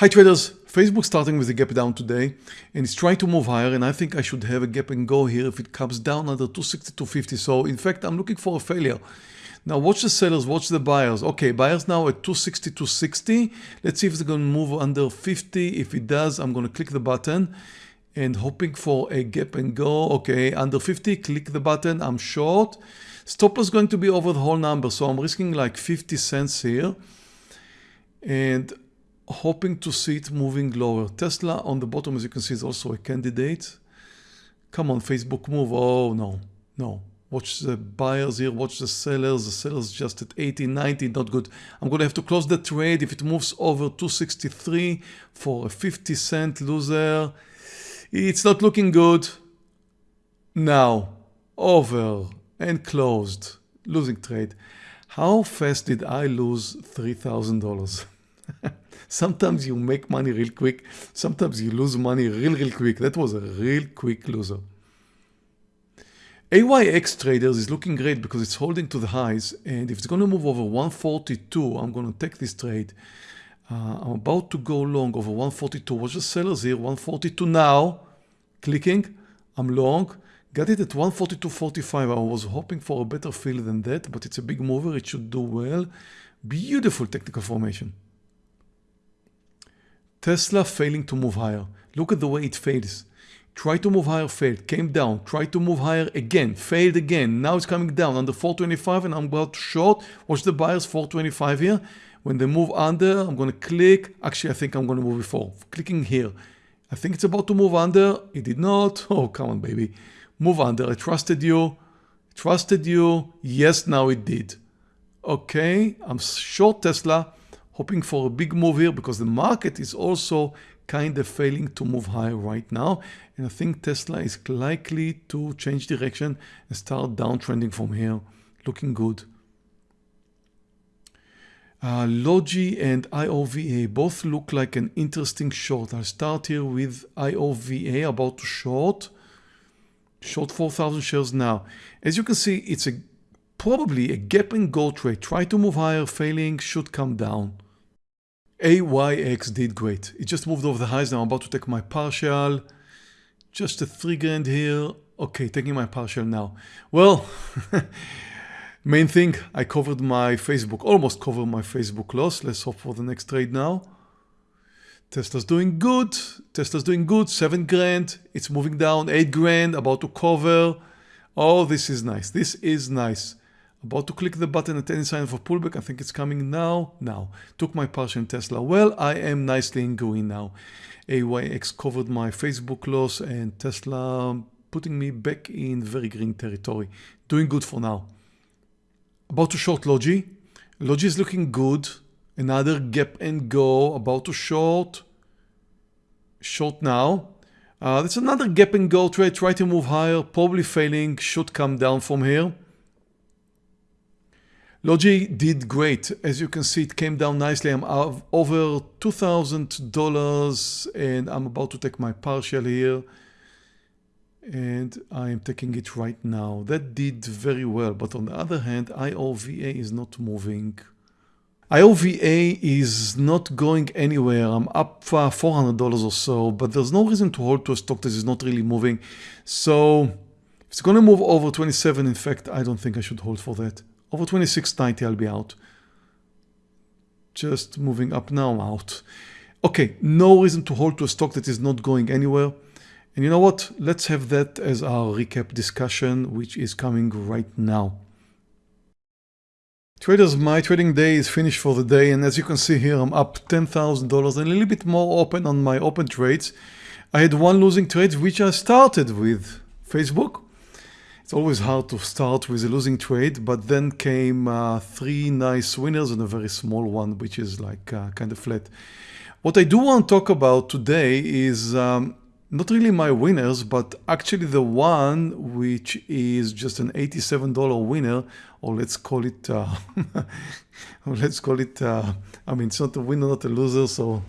Hi traders, Facebook starting with a gap down today and it's trying to move higher and I think I should have a gap and go here if it comes down under 260 250 so in fact I'm looking for a failure. Now watch the sellers watch the buyers. Okay buyers now at 260 260 let's see if it's going to move under 50 if it does I'm going to click the button and hoping for a gap and go. Okay under 50 click the button. I'm short. Stop loss going to be over the whole number so I'm risking like 50 cents here. And hoping to see it moving lower. Tesla on the bottom, as you can see, is also a candidate. Come on, Facebook move. Oh, no, no. Watch the buyers here, watch the sellers. The sellers just at 80, 90, not good. I'm going to have to close the trade if it moves over 263 for a 50 cent loser. It's not looking good. Now, over and closed. Losing trade. How fast did I lose $3,000? Sometimes you make money real quick. Sometimes you lose money real, real quick. That was a real quick loser. AYX traders is looking great because it's holding to the highs. And if it's going to move over 142, I'm going to take this trade. Uh, I'm about to go long over 142. Watch the sellers here, 142 now. Clicking, I'm long. Got it at 142.45. I was hoping for a better fill than that, but it's a big mover. It should do well. Beautiful technical formation. Tesla failing to move higher. Look at the way it fails. Try to move higher, failed, came down, try to move higher again, failed again. Now it's coming down under 425 and I'm about to short. Watch the buyers 425 here. When they move under, I'm going to click. Actually, I think I'm going to move before. Clicking here. I think it's about to move under. It did not. Oh, come on, baby. Move under. I trusted you. Trusted you. Yes, now it did. Okay, I'm short Tesla hoping for a big move here because the market is also kind of failing to move higher right now. And I think Tesla is likely to change direction and start downtrending from here. Looking good. Uh, Logi and IOVA both look like an interesting short. I'll start here with IOVA about to short. Short 4,000 shares now. As you can see, it's a probably a gap and go trade. Try to move higher, failing, should come down. AYX did great. It just moved over the highs. Now I'm about to take my partial. Just a three grand here. Okay, taking my partial now. Well, main thing, I covered my Facebook, almost covered my Facebook loss. Let's hope for the next trade now. Tesla's doing good. Tesla's doing good. Seven grand. It's moving down. Eight grand. About to cover. Oh, this is nice. This is nice. About to click the button at any sign of a pullback. I think it's coming now. Now. Took my partial in Tesla. Well, I am nicely in green now. AYX covered my Facebook loss and Tesla putting me back in very green territory. Doing good for now. About to short Logi. Logi is looking good. Another gap and go. About to short. Short now. Uh, that's another gap and go trade. Try to move higher. Probably failing. Should come down from here. Logi did great. As you can see, it came down nicely. I'm over $2,000 and I'm about to take my partial here. And I am taking it right now. That did very well. But on the other hand, IOVA is not moving. IOVA is not going anywhere. I'm up $400 or so, but there's no reason to hold to a stock that is not really moving. So if it's going to move over 27, in fact, I don't think I should hold for that. Over 26.90 I'll be out. Just moving up now out. Okay, no reason to hold to a stock that is not going anywhere. And you know what? Let's have that as our recap discussion, which is coming right now. Traders, my trading day is finished for the day. And as you can see here, I'm up $10,000 and a little bit more open on my open trades. I had one losing trade, which I started with Facebook. It's always hard to start with a losing trade, but then came uh, three nice winners and a very small one, which is like uh, kind of flat. What I do want to talk about today is um, not really my winners, but actually the one which is just an $87 winner, or let's call it, uh, let's call it, uh, I mean, it's not a winner, not a loser, so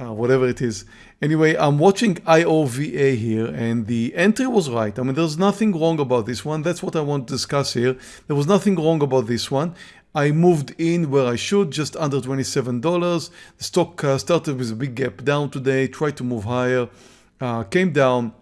uh, whatever it is. Anyway, I'm watching IOVA here and the entry was right. I mean, there's nothing wrong about this one. That's what I want to discuss here. There was nothing wrong about this one. I moved in where I should, just under $27. The stock uh, started with a big gap down today, tried to move higher, uh, came down.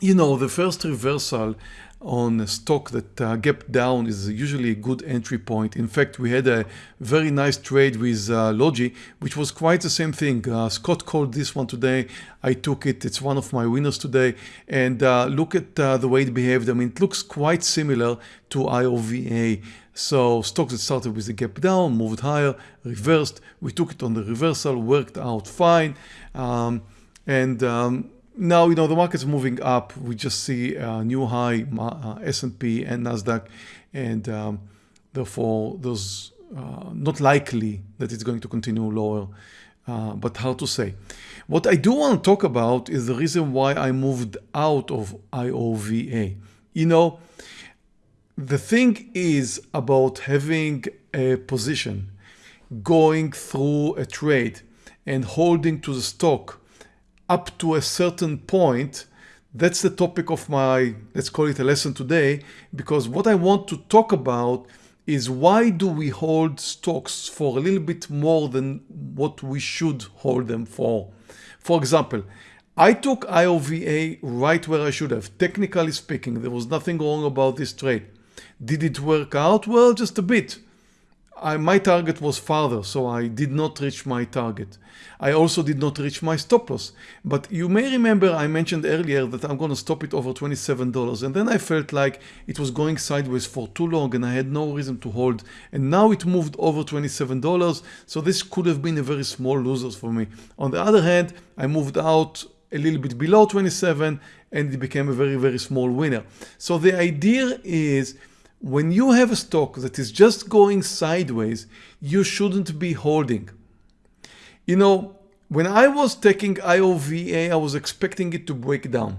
You know, the first reversal on a stock that uh, gapped down is usually a good entry point. In fact, we had a very nice trade with uh, Logi, which was quite the same thing. Uh, Scott called this one today. I took it. It's one of my winners today. And uh, look at uh, the way it behaved. I mean, it looks quite similar to IOVA. So stocks that started with a gap down, moved higher, reversed. We took it on the reversal, worked out fine. Um, and um, now you know the market's moving up. We just see a new high uh, S&P and Nasdaq, and um, therefore those uh, not likely that it's going to continue lower, uh, but hard to say. What I do want to talk about is the reason why I moved out of IOVA. You know, the thing is about having a position, going through a trade and holding to the stock up to a certain point, that's the topic of my, let's call it a lesson today, because what I want to talk about is why do we hold stocks for a little bit more than what we should hold them for. For example, I took IOVA right where I should have. Technically speaking, there was nothing wrong about this trade. Did it work out? Well, just a bit. I, my target was farther, so I did not reach my target. I also did not reach my stop loss. But you may remember I mentioned earlier that I'm going to stop it over $27 and then I felt like it was going sideways for too long and I had no reason to hold. And now it moved over $27, so this could have been a very small loser for me. On the other hand, I moved out a little bit below 27 and it became a very, very small winner. So the idea is when you have a stock that is just going sideways, you shouldn't be holding. You know, when I was taking IOVA, I was expecting it to break down.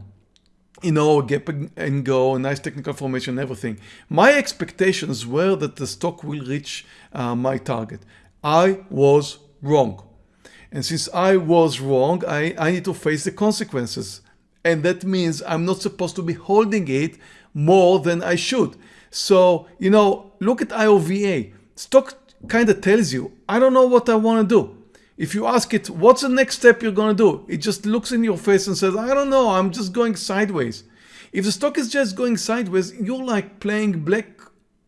You know, gap and go, a nice technical formation, everything. My expectations were that the stock will reach uh, my target. I was wrong. And since I was wrong, I, I need to face the consequences. And that means I'm not supposed to be holding it more than I should. So, you know, look at IOVA. Stock kind of tells you, I don't know what I want to do. If you ask it, what's the next step you're going to do? It just looks in your face and says, I don't know, I'm just going sideways. If the stock is just going sideways, you're like playing black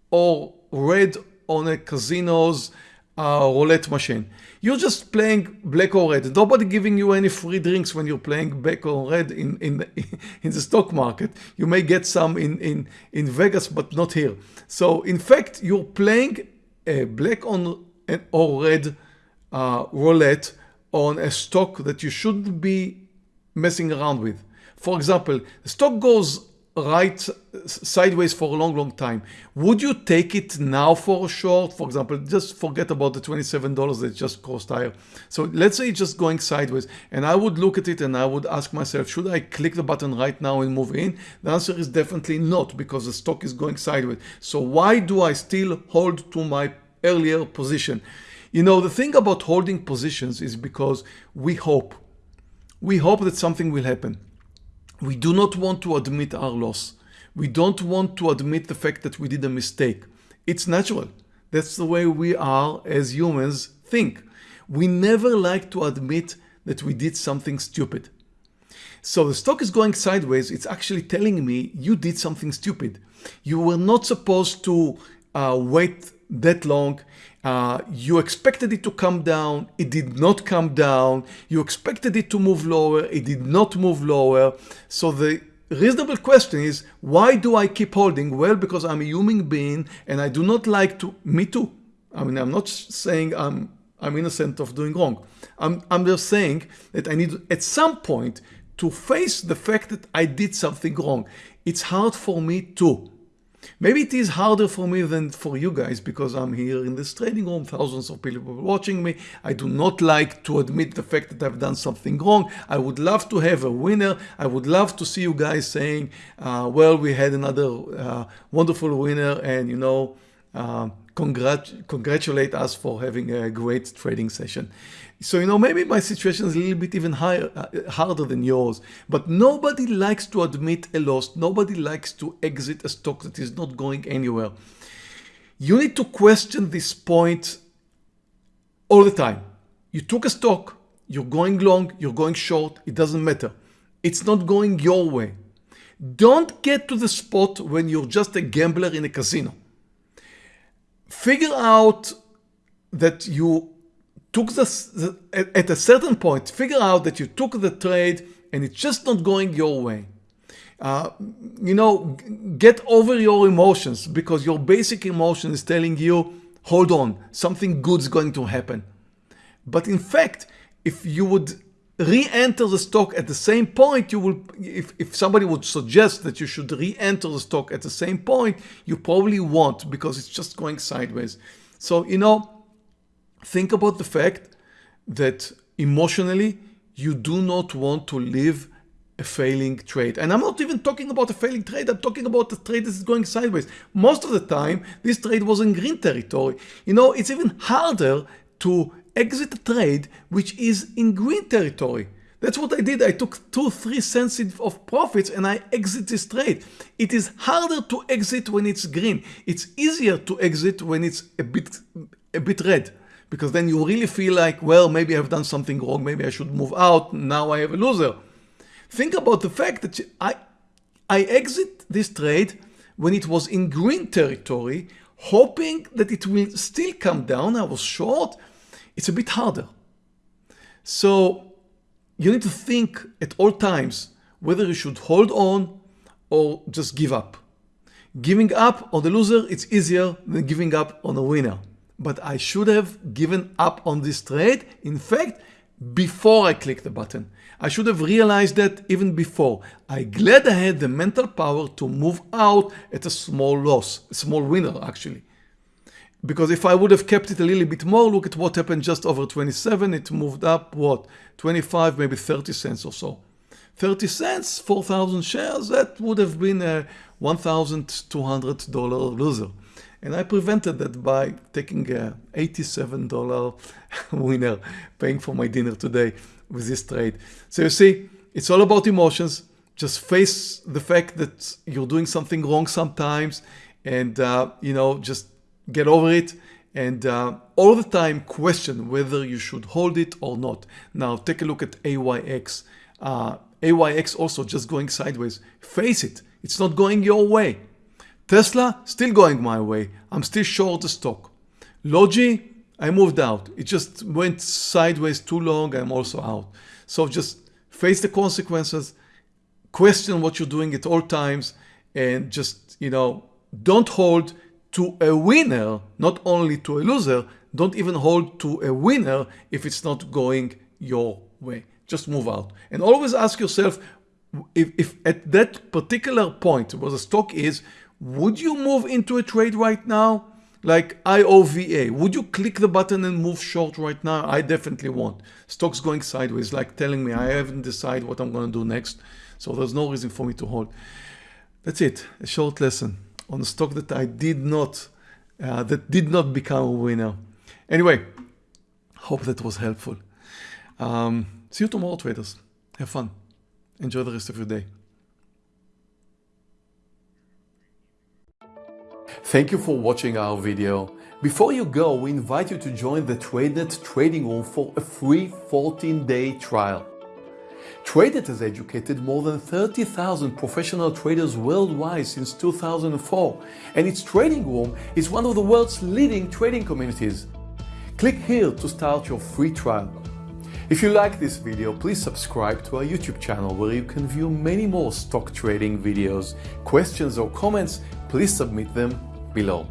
or red on a casino's uh, roulette machine. You're just playing black or red. Nobody giving you any free drinks when you're playing black or red in, in, the, in the stock market. You may get some in, in, in Vegas, but not here. So in fact, you're playing a black on or red uh, roulette on a stock that you shouldn't be messing around with. For example, the stock goes right sideways for a long, long time. Would you take it now for a short? For example, just forget about the $27 that just cost higher. So let's say it's just going sideways and I would look at it and I would ask myself, should I click the button right now and move in? The answer is definitely not because the stock is going sideways. So why do I still hold to my earlier position? You know, the thing about holding positions is because we hope. We hope that something will happen. We do not want to admit our loss. We don't want to admit the fact that we did a mistake. It's natural. That's the way we are as humans think. We never like to admit that we did something stupid. So the stock is going sideways. It's actually telling me you did something stupid. You were not supposed to uh, wait that long. Uh, you expected it to come down, it did not come down. You expected it to move lower, it did not move lower. So the reasonable question is, why do I keep holding? Well, because I'm a human being and I do not like to, me too. I mean, I'm not saying I'm, I'm innocent of doing wrong. I'm, I'm just saying that I need at some point to face the fact that I did something wrong. It's hard for me too. Maybe it is harder for me than for you guys because I'm here in this trading room, thousands of people watching me. I do not like to admit the fact that I've done something wrong. I would love to have a winner. I would love to see you guys saying, uh, well, we had another uh, wonderful winner and you know, uh, congrat congratulate us for having a great trading session. So, you know, maybe my situation is a little bit even higher, uh, harder than yours, but nobody likes to admit a loss. Nobody likes to exit a stock that is not going anywhere. You need to question this point all the time. You took a stock, you're going long, you're going short, it doesn't matter. It's not going your way. Don't get to the spot when you're just a gambler in a casino. Figure out that you took the, at a certain point, figure out that you took the trade and it's just not going your way. Uh, you know, get over your emotions because your basic emotion is telling you, hold on, something good is going to happen. But in fact, if you would re-enter the stock at the same point, you will, if, if somebody would suggest that you should re-enter the stock at the same point, you probably won't because it's just going sideways. So, you know, think about the fact that emotionally, you do not want to live a failing trade. And I'm not even talking about a failing trade, I'm talking about a trade that is going sideways. Most of the time, this trade was in green territory. You know, it's even harder to exit a trade which is in green territory. That's what I did. I took two, three cents of profits and I exit this trade. It is harder to exit when it's green. It's easier to exit when it's a bit, a bit red because then you really feel like, well, maybe I've done something wrong. Maybe I should move out. Now I have a loser. Think about the fact that I, I exit this trade when it was in green territory, hoping that it will still come down. I was short. It's a bit harder. So you need to think at all times whether you should hold on or just give up. Giving up on the loser, it's easier than giving up on a winner but I should have given up on this trade. In fact, before I click the button. I should have realized that even before. I glad I had the mental power to move out at a small loss, a small winner actually. Because if I would have kept it a little bit more, look at what happened just over 27, it moved up what, 25, maybe 30 cents or so. 30 cents, 4,000 shares, that would have been a $1,200 loser. And I prevented that by taking a $87 winner, paying for my dinner today with this trade. So you see, it's all about emotions. Just face the fact that you're doing something wrong sometimes and, uh, you know, just get over it and uh, all the time question whether you should hold it or not. Now take a look at AYX. Uh, AYX also just going sideways. Face it, it's not going your way. Tesla, still going my way. I'm still short the stock. Logi, I moved out. It just went sideways too long. I'm also out. So just face the consequences, question what you're doing at all times, and just, you know, don't hold to a winner, not only to a loser, don't even hold to a winner if it's not going your way. Just move out. And always ask yourself, if, if at that particular point where the stock is, would you move into a trade right now? Like IOVA, would you click the button and move short right now? I definitely won't. Stock's going sideways, like telling me I haven't decided what I'm going to do next. So there's no reason for me to hold. That's it, a short lesson on stock that I did not, uh, that did not become a winner. Anyway, hope that was helpful. Um, see you tomorrow, traders. Have fun. Enjoy the rest of your day. Thank you for watching our video. Before you go, we invite you to join the TradeNet trading room for a free 14-day trial. TradeNet has educated more than 30,000 professional traders worldwide since 2004, and its trading room is one of the world's leading trading communities. Click here to start your free trial. If you like this video, please subscribe to our YouTube channel where you can view many more stock trading videos. Questions or comments, please submit them below.